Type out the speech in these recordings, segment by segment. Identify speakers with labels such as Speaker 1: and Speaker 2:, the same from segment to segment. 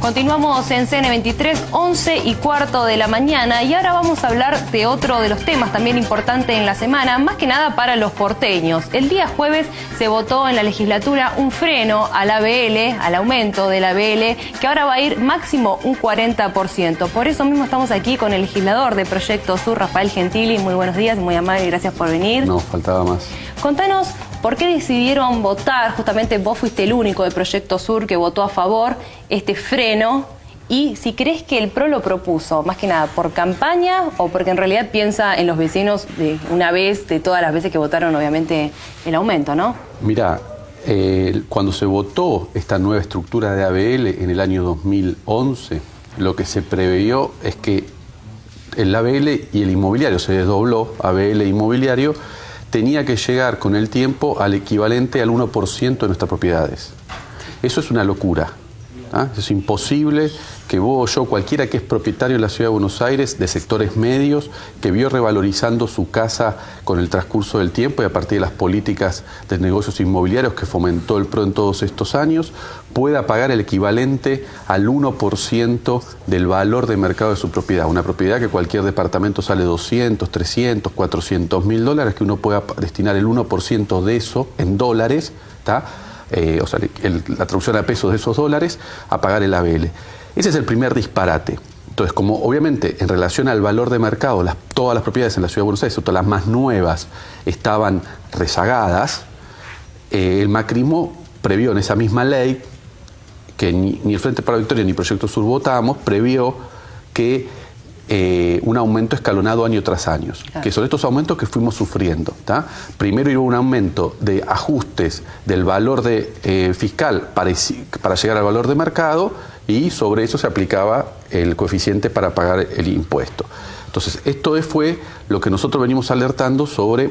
Speaker 1: Continuamos en CN23, 11 y cuarto de la mañana y ahora vamos a hablar de otro de los temas también importante en la semana, más que nada para los porteños. El día jueves se votó en la legislatura un freno al ABL, al aumento del ABL, que ahora va a ir máximo un 40%. Por eso mismo estamos aquí con el legislador de Proyecto Sur, Rafael Gentili. Muy buenos días, muy amable, gracias por venir.
Speaker 2: No, faltaba más.
Speaker 1: Contanos ¿Por qué decidieron votar? Justamente vos fuiste el único de Proyecto Sur que votó a favor este freno. Y si crees que el PRO lo propuso, más que nada, por campaña o porque en realidad piensa en los vecinos de una vez, de todas las veces que votaron, obviamente, el aumento, ¿no?
Speaker 2: Mira, eh, cuando se votó esta nueva estructura de ABL en el año 2011, lo que se preveyó es que el ABL y el inmobiliario se desdobló, ABL inmobiliario, tenía que llegar con el tiempo al equivalente al 1% de nuestras propiedades. Eso es una locura. ¿ah? Es imposible que vos o yo, cualquiera que es propietario de la Ciudad de Buenos Aires, de sectores medios, que vio revalorizando su casa con el transcurso del tiempo y a partir de las políticas de negocios inmobiliarios que fomentó el PRO en todos estos años, pueda pagar el equivalente al 1% del valor de mercado de su propiedad. Una propiedad que cualquier departamento sale 200, 300, 400 mil dólares, que uno pueda destinar el 1% de eso en dólares, eh, o sea, la traducción a pesos de esos dólares, a pagar el ABL. Ese es el primer disparate. Entonces, como obviamente en relación al valor de mercado, todas las propiedades en la Ciudad de Buenos Aires, todas las más nuevas, estaban rezagadas, eh, el macrismo previó en esa misma ley, que ni, el Frente para la Victoria ni Proyecto Sur votamos, previó que eh, un aumento escalonado año tras año, que son estos aumentos que fuimos sufriendo. Primero hubo un aumento de ajustes del valor de, eh, fiscal para, para llegar al valor de mercado y sobre eso se aplicaba el coeficiente para pagar el impuesto. Entonces, esto fue lo que nosotros venimos alertando sobre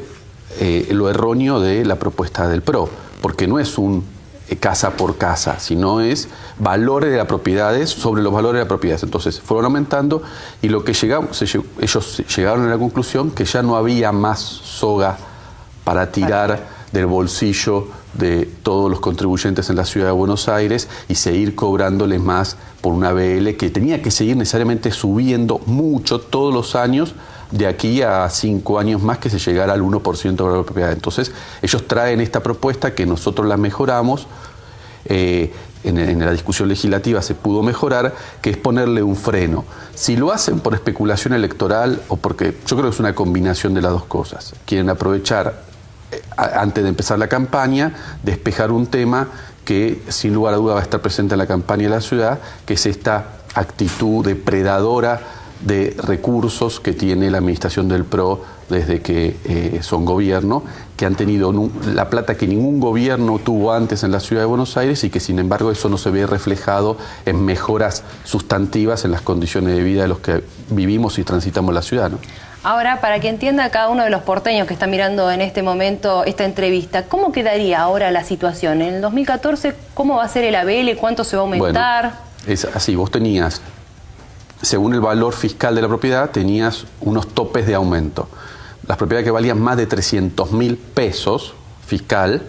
Speaker 2: eh, lo erróneo de la propuesta del PRO, porque no es un eh, casa por casa, sino es valores de las propiedades sobre los valores de las propiedades. Entonces, fueron aumentando y lo que llegamos, ellos llegaron a la conclusión que ya no había más soga para tirar del bolsillo de todos los contribuyentes en la ciudad de Buenos Aires y seguir cobrándoles más por una BL que tenía que seguir necesariamente subiendo mucho todos los años de aquí a cinco años más que se llegara al 1% de la propiedad. Entonces, ellos traen esta propuesta que nosotros la mejoramos. Eh, en, en, la discusión legislativa se pudo mejorar, que es ponerle un freno. Si lo hacen por especulación electoral o porque yo creo que es una combinación de las dos cosas, quieren aprovechar antes de empezar la campaña, despejar un tema que sin lugar a duda va a estar presente en la campaña de la ciudad, que es esta actitud depredadora de recursos que tiene la administración del PRO desde que eh, son gobierno, que han tenido la plata que ningún gobierno tuvo antes en la ciudad de Buenos Aires y que sin embargo eso no se ve reflejado en mejoras sustantivas en las condiciones de vida de los que vivimos y transitamos la ciudad.
Speaker 1: Ahora, para que entienda cada uno de los porteños que está mirando en este momento esta entrevista, ¿cómo quedaría ahora la situación? En el 2014, ¿cómo va a ser el ABL? ¿Cuánto se va a aumentar?
Speaker 2: es así, vos tenías, según el valor fiscal de la propiedad, tenías unos topes de aumento. Las propiedades que valían más de 300 mil pesos fiscal,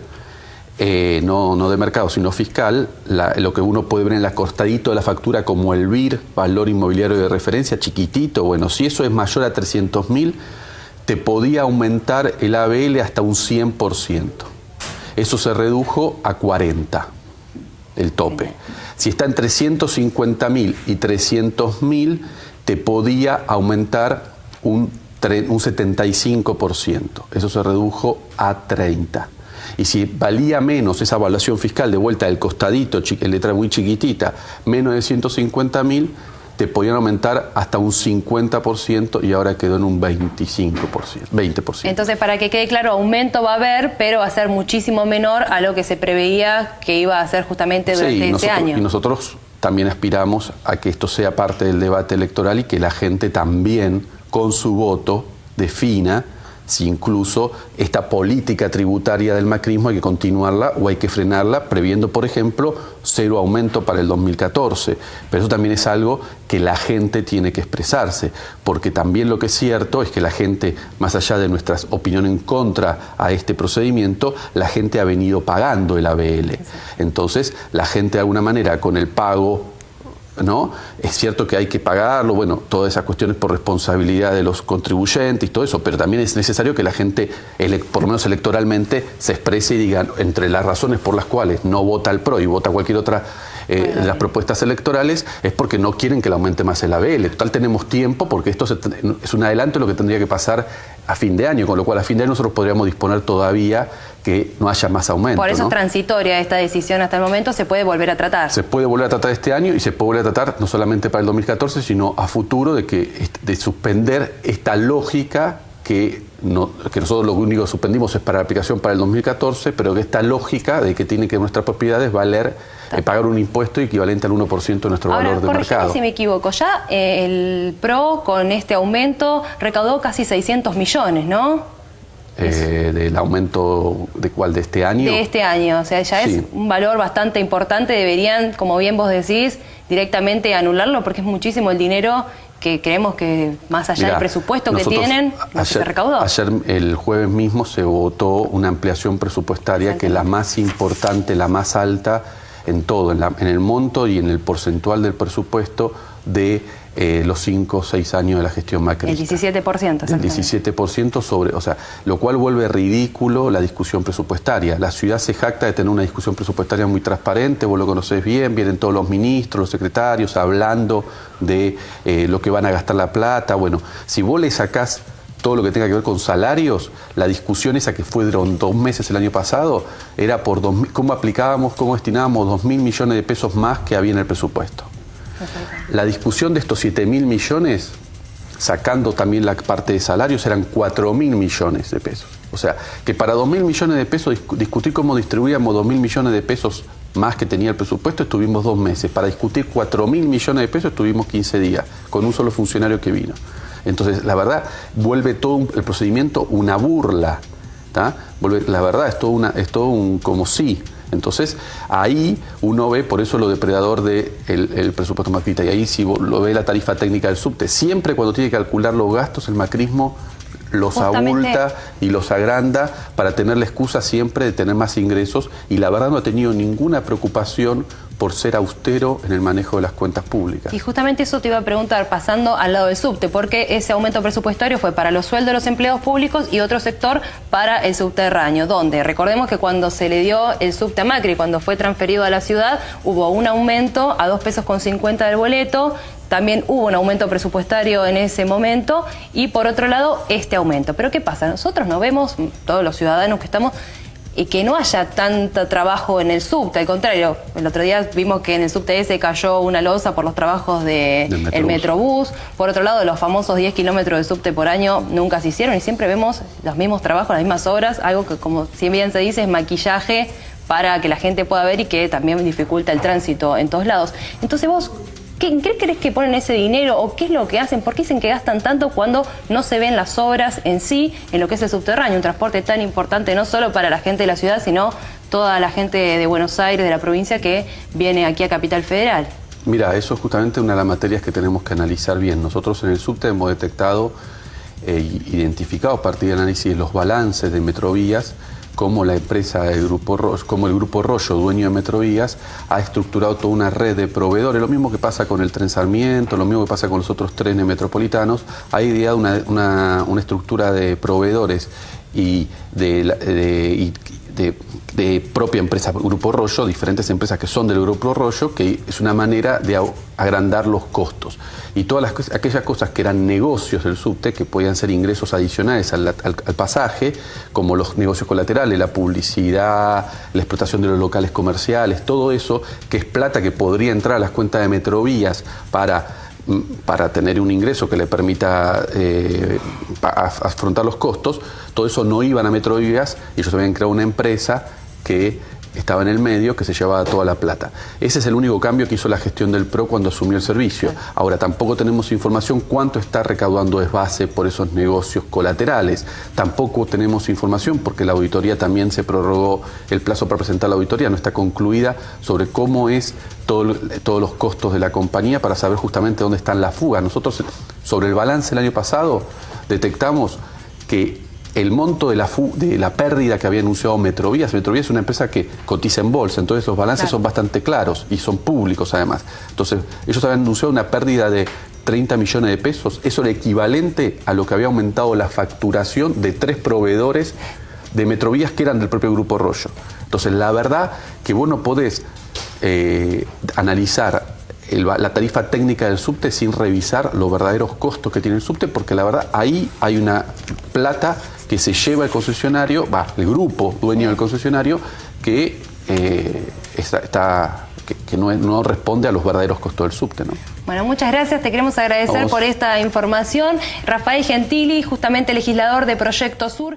Speaker 2: eh, no, no, de mercado, sino fiscal, lo que uno puede ver en el acostadito de la factura como el BIR, valor inmobiliario de referencia, chiquitito, bueno, si eso es mayor a 300 mil, te podía aumentar el ABL hasta un 100%. Eso se redujo a 40, el tope. Si está en 350 mil y 300 mil, te podía aumentar un, un 75%. Eso se redujo a 30. Y si valía menos esa evaluación fiscal de vuelta del costadito, letra muy chiquitita, menos de 150 mil, te podían aumentar hasta un 50% y ahora quedó en un 25%, 20%.
Speaker 1: Entonces, para que quede claro, aumento va a haber, pero va a ser muchísimo menor a lo que se preveía que iba a ser justamente durante este año.
Speaker 2: Y nosotros también aspiramos a que esto sea parte del debate electoral y que la gente también, con su voto, defina si incluso esta política tributaria del macrismo hay que continuarla o hay que frenarla, previendo, por ejemplo, cero aumento para el 2014. Pero eso también es algo que la gente tiene que expresarse, porque también lo que es cierto es que la gente, más allá de nuestras opiniones en contra a este procedimiento, la gente ha venido pagando el ABL. Entonces, la gente de alguna manera con el pago ¿no? Es cierto que hay que pagarlo, bueno, todas esas cuestiones por responsabilidad de los contribuyentes y todo eso, pero también es necesario que la gente, por lo menos electoralmente, se exprese y diga entre las razones por las cuales no vota el PRO y vota cualquier otra eh, de las propuestas electorales es porque no quieren que le aumente más el ABL. Total tenemos tiempo porque esto es un adelanto de lo que tendría que pasar a fin de año, con lo cual a fin de año nosotros podríamos disponer todavía que no haya más aumento.
Speaker 1: Por eso es transitoria esta decisión hasta el momento, se puede volver a tratar.
Speaker 2: Se puede volver a tratar este año y se puede volver a tratar no solamente para el 2014, sino a futuro de que de suspender esta lógica que, no, que nosotros lo único que suspendimos es para la aplicación para el 2014, pero que esta lógica de que tiene que nuestras propiedades valer eh, pagar un impuesto equivalente al 1% de nuestro valor de mercado.
Speaker 1: si me equivoco, ya eh, el PRO con este aumento recaudó casi 600 millones, ¿no?
Speaker 2: Eh, del aumento de cuál de este año.
Speaker 1: De este año o sea ya es un valor bastante importante. Deberían como bien vos decís directamente anularlo porque es muchísimo el dinero que creemos que más allá del presupuesto que tienen, se recaudó.
Speaker 2: Ayer, el jueves mismo, se votó una ampliación presupuestaria que es la más importante, la más alta en todo, en, en, el monto y en el porcentual del presupuesto de eh, los 5 o 6 años de la gestión Macri.
Speaker 1: El 17%. El
Speaker 2: 17% sobre, o sea, lo cual vuelve ridículo la discusión presupuestaria. La ciudad se jacta de tener una discusión presupuestaria muy transparente, vos lo conocés bien, vienen todos los ministros, los secretarios hablando de eh, lo que van a gastar la plata. Bueno, si vos le sacás todo lo que tenga que ver con salarios, la discusión esa que fue durante dos meses el año pasado, era por dos, cómo aplicábamos, cómo destinábamos dos mil millones de pesos más que había en el presupuesto. La discusión de estos 7 mil millones, sacando también la parte de salarios, eran 4 mil millones de pesos. O sea, que para 2 mil millones de pesos, discutir cómo distribuíamos 2 mil millones de pesos más que tenía el presupuesto, estuvimos dos meses. Para discutir 4 mil millones de pesos, estuvimos 15 días, con un solo funcionario que vino. Entonces, la verdad, vuelve todo el procedimiento una burla. la verdad, es todo, una, es todo un como sí. Entonces, ahí uno ve, por eso lo depredador del de el presupuesto macrista, y ahí si lo ve la tarifa técnica del subte, siempre cuando tiene que calcular los gastos, el macrismo los abulta y los agranda para tener la excusa siempre de tener más ingresos y la verdad no ha tenido ninguna preocupación por ser austero en el manejo de las cuentas públicas.
Speaker 1: Y justamente eso te iba a preguntar, pasando al lado del subte, porque ese aumento presupuestario fue para los sueldos de los empleados públicos y otro sector para el subterráneo, donde recordemos que cuando se le dio el subte a Macri, cuando fue transferido a la ciudad, hubo un aumento a dos pesos con 50 del boleto, también hubo un aumento presupuestario en ese momento y por otro lado este aumento. Pero ¿qué pasa? Nosotros no vemos, todos los ciudadanos que estamos y que no haya tanto trabajo en el subte, al contrario, el otro día vimos que en el subte ese cayó una losa por los trabajos del de Metrobús, por otro lado los famosos 10 kilómetros de subte por año nunca se hicieron y siempre vemos los mismos trabajos, las mismas obras, algo que como si bien se dice es maquillaje para que la gente pueda ver y que también dificulta el tránsito en todos lados. Entonces vos, ¿En qué crees que ponen ese dinero o qué es lo que hacen? ¿Por qué dicen que gastan tanto cuando no se ven las obras en sí, en lo que es el subterráneo? Un transporte tan importante no solo para la gente de la ciudad, sino toda la gente de Buenos Aires, de la provincia, que viene aquí a Capital Federal.
Speaker 2: Mira, eso es justamente una de las materias que tenemos que analizar bien. Nosotros en el subte hemos detectado e identificado a partir del análisis de los balances de Metrovías como la empresa del Grupo como el Grupo Rollo, dueño de Metrovías, ha estructurado toda una red de proveedores, lo mismo que pasa con el tren Sarmiento, lo mismo que pasa con los otros trenes metropolitanos, ha ideado una, estructura de proveedores y de, de, propia empresa Grupo Rollo, diferentes empresas que son del Grupo Rollo, que es una manera de agrandar los costos. Y todas las, aquellas cosas que eran negocios del subte, que podían ser ingresos adicionales al, pasaje, como los negocios colaterales, la publicidad, la explotación de los locales comerciales, todo eso, que es plata que podría entrar a las cuentas de Metrovías para para tener un ingreso que le permita eh, afrontar los costos, todo eso no iban a Metrovías y ellos habían creado una empresa que estaba en el medio que se llevaba toda la plata. Ese es el único cambio que hizo la gestión del PRO cuando asumió el servicio. Ahora, tampoco tenemos información cuánto está recaudando base por esos negocios colaterales. Tampoco tenemos información porque la auditoría también se prorrogó el plazo para presentar la auditoría, no está concluida sobre cómo es todo, todos los costos de la compañía para saber justamente dónde están las fugas. Nosotros, sobre el balance el año pasado, detectamos que el monto de la, de la pérdida que había anunciado Metrovías. Metrovías es una empresa que cotiza en bolsa, entonces los balances son bastante claros y son públicos además. Entonces, ellos habían anunciado una pérdida de 30 millones de pesos. Eso era equivalente a lo que había aumentado la facturación de tres proveedores de Metrovías que eran del propio Grupo Rollo. Entonces, la verdad que vos no podés eh, analizar la tarifa técnica del subte sin revisar los verdaderos costos que tiene el subte, porque la verdad ahí hay una plata que se lleva el concesionario, va, el grupo dueño del concesionario, que eh, está, que, no, no, responde a los verdaderos costos del subte. ¿no?
Speaker 1: Bueno, muchas gracias, te queremos agradecer por esta información. Rafael Gentili, justamente legislador de Proyecto Sur.